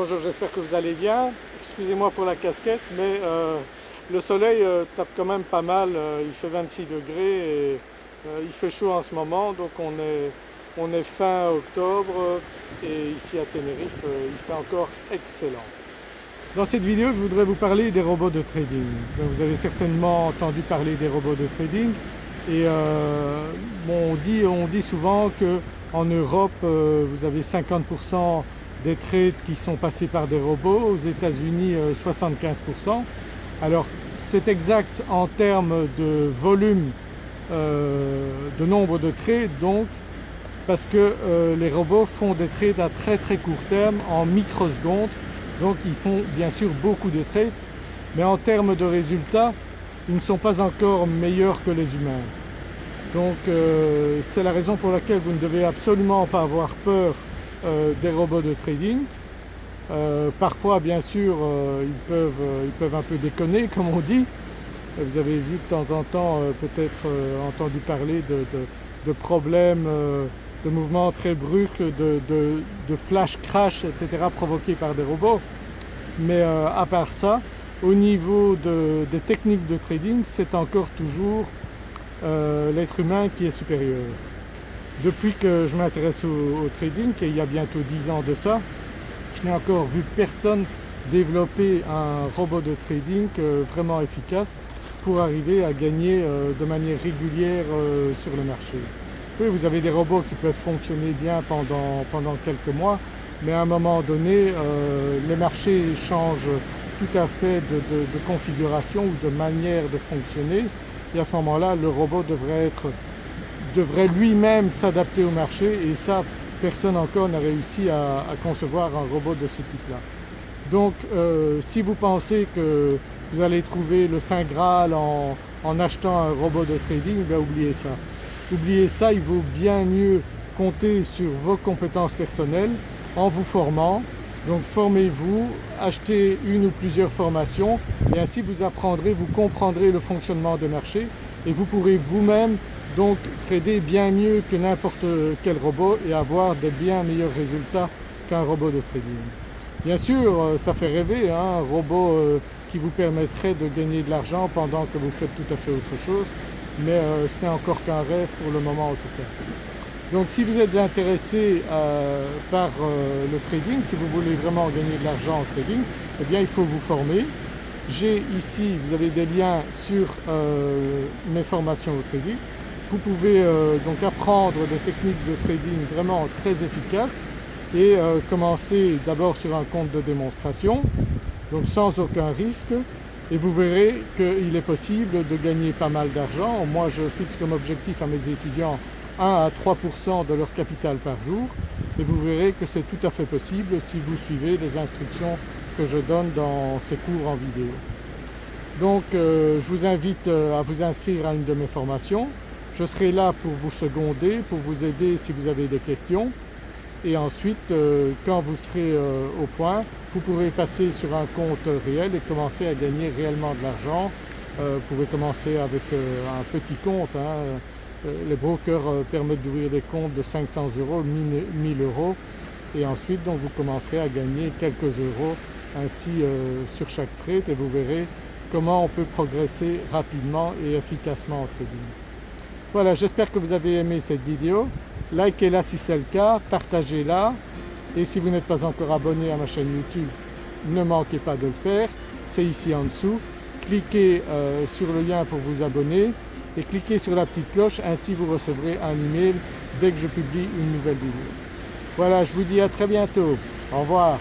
Bonjour, j'espère que vous allez bien. Excusez-moi pour la casquette mais euh, le soleil euh, tape quand même pas mal, euh, il fait 26 degrés et il fait chaud en ce moment donc on est, on est fin octobre et ici à Tenerife il fait encore excellent. Dans cette vidéo je voudrais vous parler des robots de trading. Vous avez certainement entendu parler des robots de trading et on, dit, on dit souvent qu'en Europe vous avez 50% des trades qui sont passés par des robots, aux États-Unis 75%. Euh, Alors c'est exact en termes de volume euh, de nombre de trades donc parce que euh, les robots font des trades à très très court terme en microsecondes donc ils font bien sûr beaucoup de trades mais en termes de résultats ils ne sont pas encore meilleurs que les humains. Donc c'est la raison pour laquelle vous ne devez absolument pas avoir peur euh, des robots de trading. Euh, parfois bien sûr euh, ils, peuvent, ils peuvent un peu déconner comme on dit. Vous avez vu de temps en temps peut-être entendu parler de, problèmes de mouvements très brusques, de, flash crash etc. provoqués par des robots. Mais à part ça, au niveau des techniques de trading, c'est encore toujours l'être humain qui est supérieur. Depuis que je m'intéresse au, trading, et il y a bientôt 10 ans de ça, je n'ai encore vu personne développer un robot de trading euh, vraiment efficace pour arriver à gagner euh, de manière régulière euh, sur le marché. Oui, vous avez des robots qui peuvent fonctionner bien pendant, pendant quelques mois, mais à un moment donné, les marchés changent tout à fait de, de configuration ou de manière de fonctionner et à ce moment-là, le robot devrait être devrait lui-même s'adapter au marché et ça personne encore n'a réussi à, concevoir un robot de ce type-là. Donc euh, si vous pensez que vous allez trouver le Saint Graal en, achetant un robot de trading, ben oubliez ça. Oubliez ça, il vaut bien mieux compter sur vos compétences personnelles en vous formant. Donc formez-vous, achetez une ou plusieurs formations et ainsi vous apprendrez, vous comprendrez le fonctionnement des marchés et vous pourrez vous-même donc trader bien mieux que n'importe quel robot et avoir de bien meilleurs résultats qu'un robot de trading. Bien sûr euh, ça fait rêver hein, un robot euh, qui vous permettrait de gagner de l'argent pendant que vous faites tout à fait autre chose mais euh, ce n'est encore qu'un rêve pour le moment en tout cas. Donc si vous êtes intéressé par le trading, si vous voulez vraiment gagner de l'argent en trading, eh bien il faut vous former. J'ai ici, vous avez des liens sur mes formations au trading. Vous pouvez euh, donc apprendre des techniques de trading vraiment très efficaces et euh, commencer d'abord sur un compte de démonstration, donc sans aucun risque. Et vous verrez qu'il est possible de gagner pas mal d'argent. Moi je fixe comme objectif à mes étudiants 1 à 3% de leur capital par jour. Et vous verrez que c'est tout à fait possible si vous suivez les instructions je donne dans ces cours en vidéo. Donc euh, je vous invite à vous inscrire à une de mes formations je serai là pour vous seconder, pour vous aider si vous avez des questions et ensuite euh, quand vous serez euh, au point, vous pourrez passer sur un compte réel et commencer à gagner réellement de l'argent. Euh, vous pouvez commencer avec un petit compte, hein. les brokers permettent d'ouvrir des comptes de 500 euros, 1000 euros et ensuite donc vous commencerez à gagner quelques euros ainsi sur chaque trade et vous verrez comment on peut progresser rapidement et efficacement en trading. Voilà, j'espère que vous avez aimé cette vidéo. Likez-la si c'est le cas, partagez-la et si vous n'êtes pas encore abonné à ma chaîne YouTube, ne manquez pas de le faire, c'est ici en dessous. Cliquez euh, sur le lien pour vous abonner et cliquez sur la petite cloche, ainsi vous recevrez un email dès que je publie une nouvelle vidéo. Voilà, je vous dis à très bientôt. Au revoir.